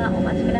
がお待ちください。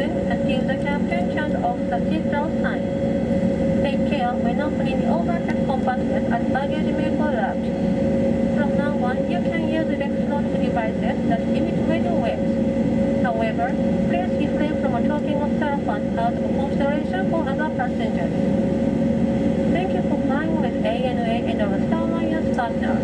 Engine until the captain turns off the seatbelt sign. Take care when opening the overhead compartment as baggage may out. From now on, you can use electronic devices that emit radio waves. However, please refrain from a talking on cell phones out of consideration for other passengers. Thank you for flying with ANA and our Star Alliance partners.